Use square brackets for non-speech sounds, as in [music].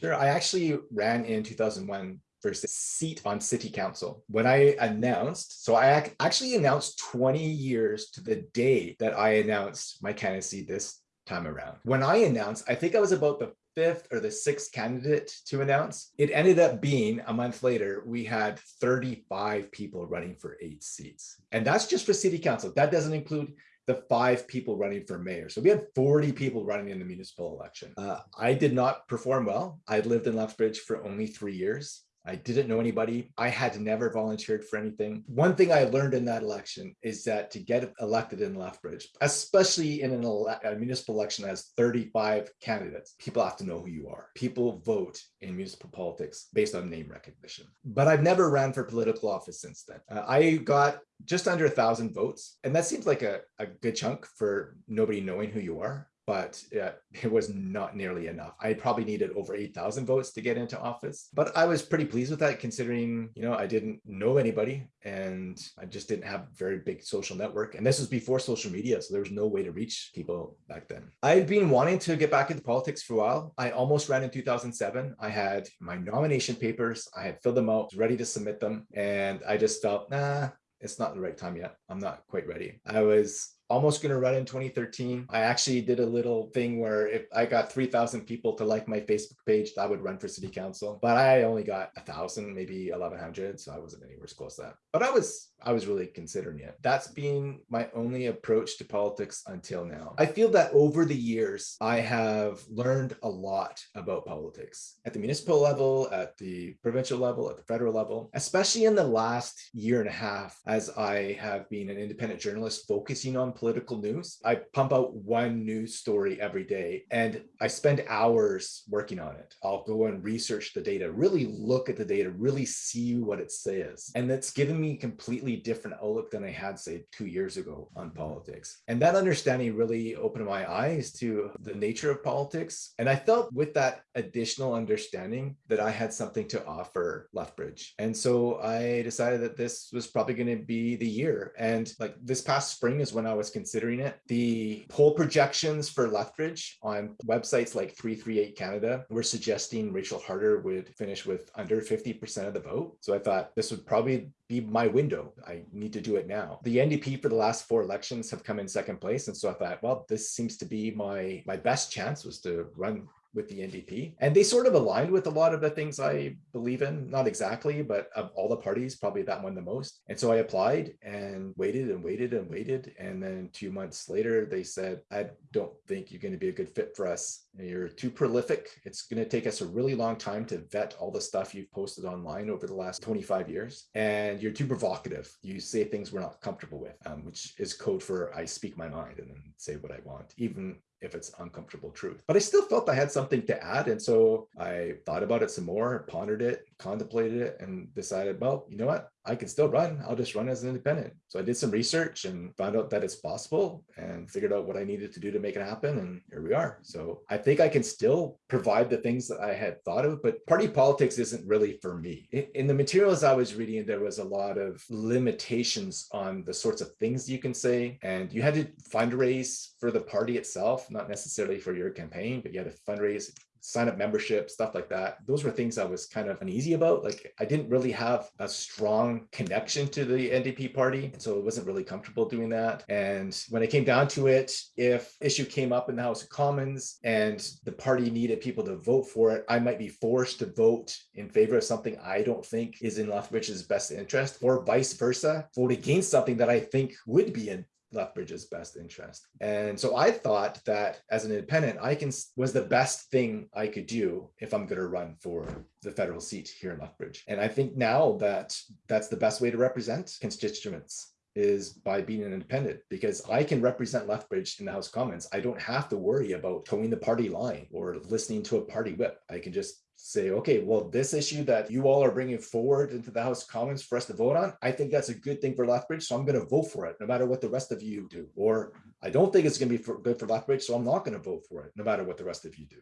Sure. I actually ran in 2001 for a seat on city council. When I announced, so I ac- actually announced 20 years to the day that I announced my candidacy this time around. When I announced, I think I was about the fifth or the sixth candidate to announce. It ended up being a month later, we had 35 people running for eight seats. And that's just for city council. That doesn't include the five people running for mayor. So we had 40 people running in the municipal election. Uh, I did not perform well. I lived in Lethbridge for only three years. I didn't know anybody. I had never volunteered for anything. One thing I learned in that election is that to get elected in Lethbridge, especially in an ele a municipal election that has 35 candidates, people have to know who you are. People vote in municipal politics based on name recognition. But I've never ran for political office since then. Uh, I got just under a thousand votes, and that seems like a, a good chunk for nobody knowing who you are but yeah, [laughs] it was not nearly enough. I probably needed over 8,000 votes to get into office, but I was pretty pleased with that considering, you know, I didn't know anybody and I just didn't have a very big social network. And this was before social media, so there was no way to reach people back then. I'd been wanting to get back into politics for a while. I almost ran in 2007. I had my nomination papers, I had filled them out, ready to submit them. And I just felt, nah, it's not the right time yet. I'm not quite ready. I was almost going to run in 2013. I actually did a little thing where if I got 3,000 people to like my Facebook page, I would run for city council. But I only got a thousand, maybe 1,100. So I wasn't anywhere close to that. But I was, I was really considering it. That's been my only approach to politics until now. I feel that over the years, I have learned a lot about politics at the municipal level, at the provincial level, at the federal level, especially in the last year and a half, as I have been an independent journalist focusing on political news. I pump out one news story every day and I spend hours working on it. I'll go and research the data, really look at the data, really see what it says. And that's given me a completely different outlook than I had, say, two years ago on politics. And that understanding really opened my eyes to the nature of politics. And I felt with that additional understanding that I had something to offer Lethbridge. And so I decided that this was probably going to be the year. And like this past spring is when I was was considering it. The poll projections for Lethbridge on websites like 338 Canada were suggesting Rachel Harder would finish with under 50% of the vote. So I thought this would probably be my window. I need to do it now. The NDP for the last four elections have come in second place. And so I thought, well, this seems to be my, my best chance was to run with the NDP. And they sort of aligned with a lot of the things I believe in, not exactly, but of all the parties, probably that one the most. And so I applied and waited and waited and waited. And then two months later, they said, I don't think you're going to be a good fit for us. You're too prolific. It's going to take us a really long time to vet all the stuff you've posted online over the last 25 years. And you're too provocative. You say things we're not comfortable with, um, which is code for I speak my mind and then say what I want, even if it's uncomfortable truth. But I still felt I had something to add. And so I thought about it some more, pondered it, contemplated it, and decided, well, you know what? I can still run. I'll just run as an independent. So I did some research and found out that it's possible and figured out what I needed to do to make it happen. And here we are. So I think I can still provide the things that I had thought of, but party politics isn't really for me. In the materials I was reading, there was a lot of limitations on the sorts of things you can say. And you had to fundraise for the party itself, not necessarily for your campaign, but you had to fundraise sign up membership, stuff like that. Those were things I was kind of uneasy about. Like I didn't really have a strong connection to the NDP party. And so I wasn't really comfortable doing that. And when it came down to it, if issue came up in the House of Commons and the party needed people to vote for it, I might be forced to vote in favor of something I don't think is in Lethbridge's best interest or vice versa, vote against something that I think would be in Lethbridge's best interest. And so I thought that as an independent, I can was the best thing I could do if I'm going to run for the federal seat here in Lethbridge. And I think now that that's the best way to represent constituents is by being an independent because I can represent Lethbridge in the House of Commons. I don't have to worry about toeing the party line or listening to a party whip. I can just say, okay, well, this issue that you all are bringing forward into the House of Commons for us to vote on, I think that's a good thing for Lethbridge, so I'm going to vote for it, no matter what the rest of you do. Or I don't think it's going to be for, good for Lethbridge, so I'm not going to vote for it, no matter what the rest of you do.